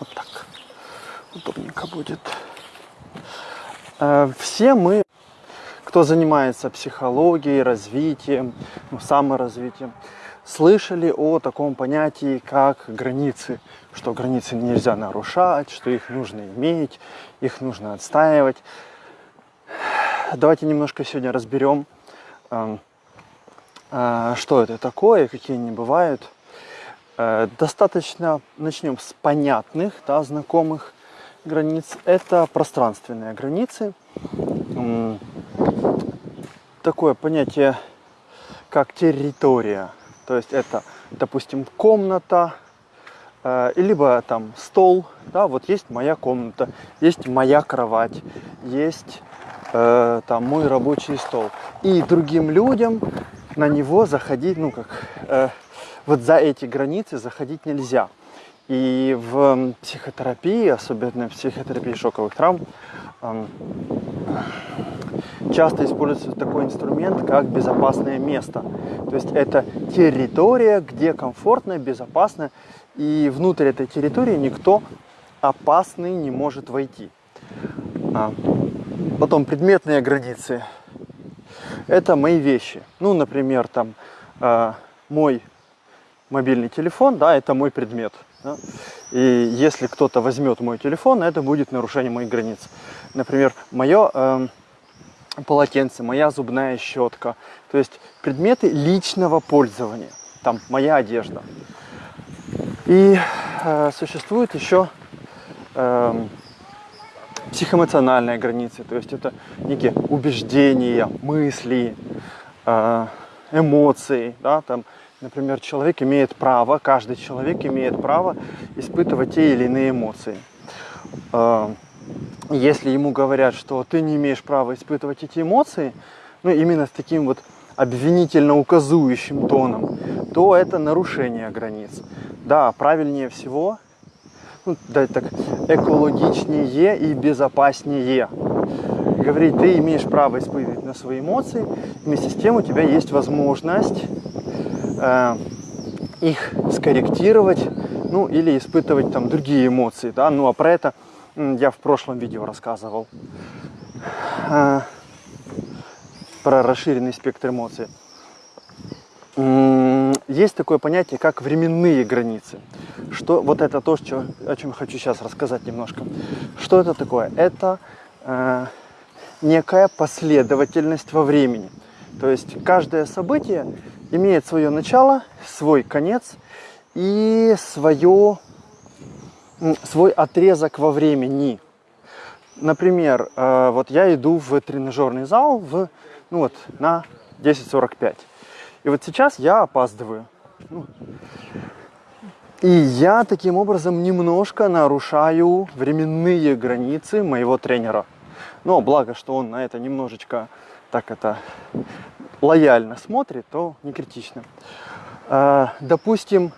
Вот так. Удобненько будет. Э, все мы, кто занимается психологией, развитием, ну, саморазвитием, слышали о таком понятии, как границы, что границы нельзя нарушать, что их нужно иметь, их нужно отстаивать. Давайте немножко сегодня разберем, эм, э, что это такое, какие они бывают. Э, достаточно начнем с понятных, да, знакомых границ. Это пространственные границы. Такое понятие, как территория. То есть это, допустим, комната, э, либо там стол. Да, вот есть моя комната, есть моя кровать, есть э, там мой рабочий стол. И другим людям на него заходить, ну как, э, вот за эти границы заходить нельзя. И в психотерапии, особенно в психотерапии шоковых травм, часто используется такой инструмент, как безопасное место. То есть это территория, где комфортно, безопасно, и внутрь этой территории никто опасный не может войти. А, потом предметные границы. Это мои вещи. Ну, например, там э, мой мобильный телефон, да, это мой предмет. Да? И если кто-то возьмет мой телефон, это будет нарушение моих границ. Например, мое э, полотенце, моя зубная щетка. То есть предметы личного пользования. Там моя одежда. И э, существует еще э, эм, психоэмоциональные границы. То есть это некие убеждения, мысли, э, эмоции. Да, там, например, человек имеет право, каждый человек имеет право испытывать те или иные эмоции. Э, если ему говорят, что ты не имеешь права испытывать эти эмоции, ну именно с таким вот обвинительно указующим тоном, то это нарушение границ. Да, правильнее всего, ну, да, так, экологичнее и безопаснее говорить, ты имеешь право испытывать на свои эмоции, вместе с тем у тебя есть возможность э, их скорректировать, ну или испытывать там другие эмоции, да, ну а про это я в прошлом видео рассказывал а, про расширенный спектр эмоций. Есть такое понятие, как временные границы. Что, вот это то, что, о чем хочу сейчас рассказать немножко. Что это такое? Это э, некая последовательность во времени. То есть каждое событие имеет свое начало, свой конец и свое свой отрезок во времени. Например, э, вот я иду в тренажерный зал в, ну вот, на 10.45. И вот сейчас я опаздываю. Ну, и я таким образом немножко нарушаю временные границы моего тренера. Но благо, что он на это немножечко так это лояльно смотрит, то не критично. Э, допустим,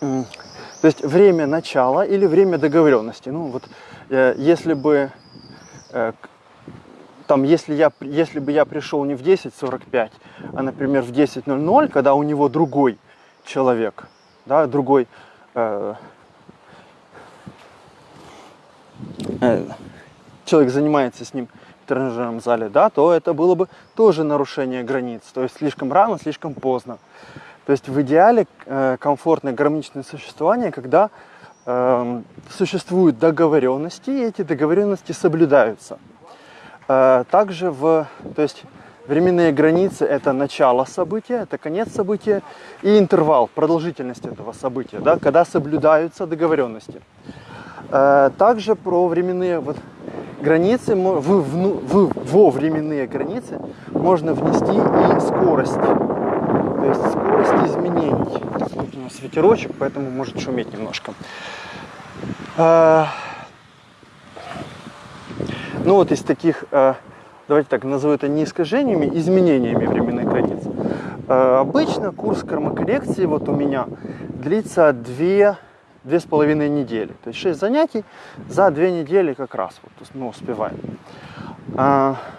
то есть время начала или время договоренности. Ну вот, э, если бы, э, там, если, я, если бы я пришел не в 10.45, а, например, в 10.00, когда у него другой человек, да, другой э, э, человек занимается с ним тренажерном зале, да, то это было бы тоже нарушение границ. То есть слишком рано, слишком поздно. То есть в идеале э, комфортное гармоничное существование, когда э, существуют договоренности, и эти договоренности соблюдаются. Э, также в, то есть временные границы это начало события, это конец события и интервал, продолжительность этого события, да, когда соблюдаются договоренности. Э, также про временные вот, границы, в, в, во временные границы можно внести и скорость. То есть скорость изменений. Тут у нас ветерочек, поэтому может шуметь немножко. А, ну вот из таких, а, давайте так назову это не искажениями, изменениями временных границ. А, обычно курс кармокоррекции вот у меня длится две две с половиной недели. То есть 6 занятий за две недели как раз вот, мы успеваем.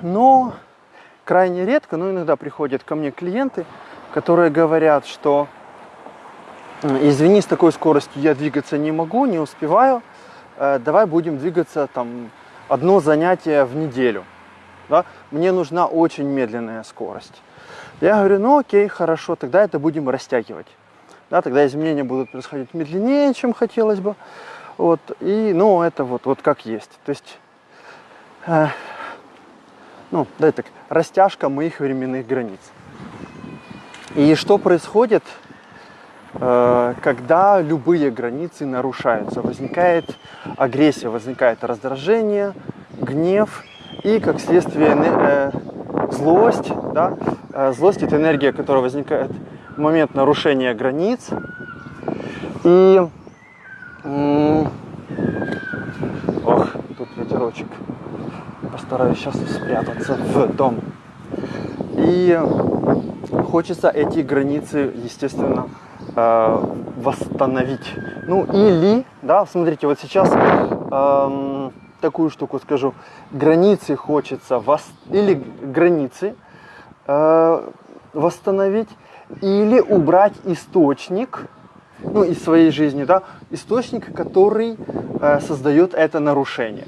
Но крайне редко, но иногда приходят ко мне клиенты, которые говорят, что извини, с такой скоростью я двигаться не могу, не успеваю, э, давай будем двигаться там одно занятие в неделю. Да? Мне нужна очень медленная скорость. Я говорю, ну окей, хорошо, тогда это будем растягивать. Да, тогда изменения будут происходить медленнее, чем хотелось бы. Вот, и, ну, это вот, вот как есть. То есть, э, ну, да, так, растяжка моих временных границ. И что происходит, э, когда любые границы нарушаются? Возникает агрессия, возникает раздражение, гнев и, как следствие, э, злость. Да? Э, злость – это энергия, которая возникает момент нарушения границ. И Ох, тут ветерочек. Постараюсь сейчас спрятаться в дом. И хочется эти границы, естественно, э, восстановить. Ну или, да, смотрите, вот сейчас эм, такую штуку скажу. Границы хочется вос... или границы э, восстановить, или убрать источник, ну, из своей жизни, да, источник, который э, создает это нарушение.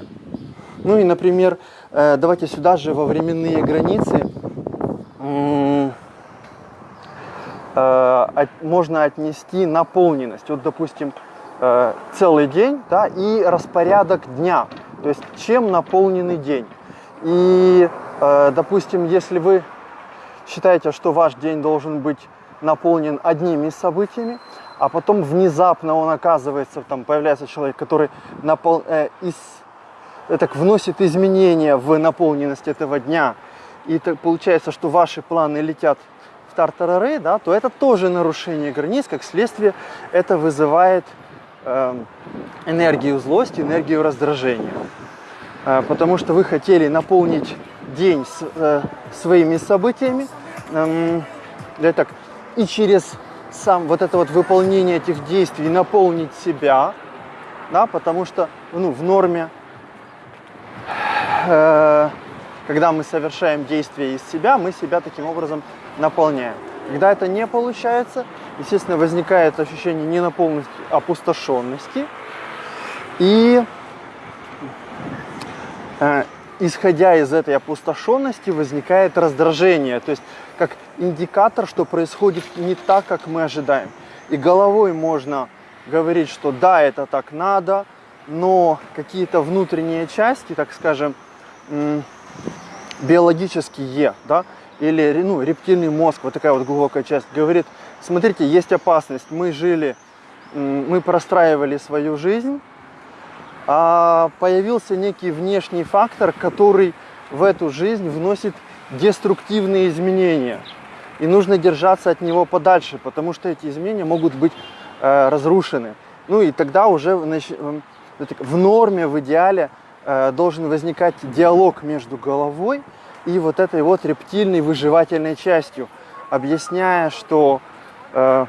Ну и, например, э, давайте сюда же во временные границы э, можно отнести наполненность. Вот, допустим, э, целый день, да, и распорядок дня. То есть, чем наполненный день. И, э, допустим, если вы считаете, что ваш день должен быть наполнен одними событиями, а потом внезапно он оказывается, там появляется человек, который напол... э, из... э, так, вносит изменения в наполненность этого дня, и так получается, что ваши планы летят в тартарары, да, то это тоже нарушение границ, как следствие это вызывает э, энергию злости, энергию раздражения. Э, потому что вы хотели наполнить день с, э, своими событиями, э, так, и через сам вот это вот выполнение этих действий наполнить себя, да, потому что ну, в норме, э, когда мы совершаем действия из себя, мы себя таким образом наполняем. Когда это не получается, естественно, возникает ощущение ненаполненности, опустошенности. И исходя из этой опустошенности возникает раздражение. То есть как индикатор, что происходит не так, как мы ожидаем. И головой можно говорить, что да, это так надо, но какие-то внутренние части, так скажем, биологические, да, или ну, рептильный мозг, вот такая вот глубокая часть, говорит, смотрите, есть опасность, мы жили, мы простраивали свою жизнь, появился некий внешний фактор, который в эту жизнь вносит деструктивные изменения. И нужно держаться от него подальше, потому что эти изменения могут быть э, разрушены. Ну и тогда уже значит, э, в норме, в идеале э, должен возникать диалог между головой и вот этой вот рептильной выживательной частью, объясняя, что э,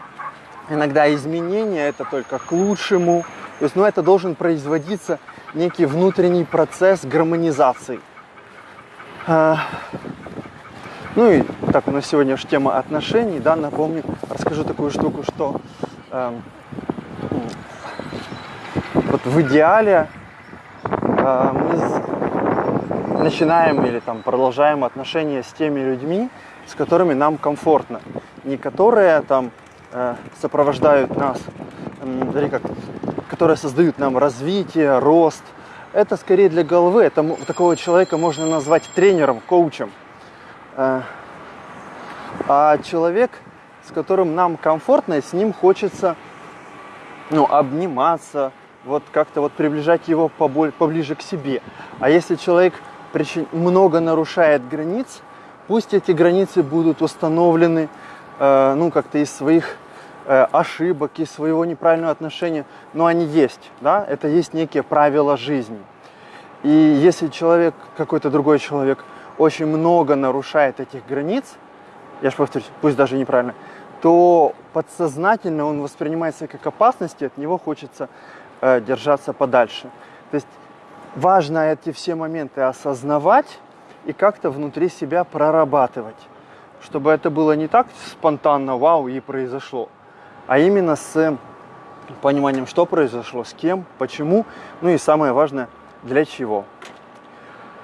иногда изменения это только к лучшему. То есть, ну, это должен производиться некий внутренний процесс гармонизации. А, ну и так у нас сегодня уж тема отношений, да, напомню, расскажу такую штуку, что э, вот в идеале э, мы начинаем или там продолжаем отношения с теми людьми, с которыми нам комфортно, не которые там э, сопровождают нас, э, как, которые создают нам развитие, рост. Это скорее для головы, это такого человека можно назвать тренером, коучем. Э, а человек, с которым нам комфортно, и с ним хочется ну, обниматься, вот как-то вот приближать его поближе к себе. А если человек много нарушает границ, пусть эти границы будут установлены э, ну, как-то из своих ошибок, из своего неправильного отношения, но они есть, да, это есть некие правила жизни. И если человек, какой-то другой человек – очень много нарушает этих границ, я же повторюсь, пусть даже неправильно, то подсознательно он воспринимается как опасность, и от него хочется э, держаться подальше. То есть важно эти все моменты осознавать и как-то внутри себя прорабатывать, чтобы это было не так спонтанно, вау, и произошло, а именно с пониманием, что произошло, с кем, почему, ну и самое важное, для чего.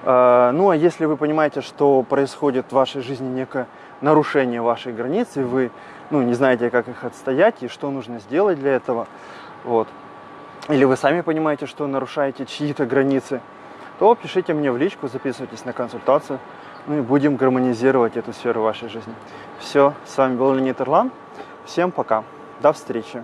Э, ну а если вы понимаете, что происходит в вашей жизни некое нарушение вашей границы, вы ну, не знаете, как их отстоять и что нужно сделать для этого, вот, или вы сами понимаете, что нарушаете чьи-то границы, то пишите мне в личку, записывайтесь на консультацию, ну и будем гармонизировать эту сферу вашей жизни. Все, с вами был Леонид Ирлан. Всем пока. До встречи.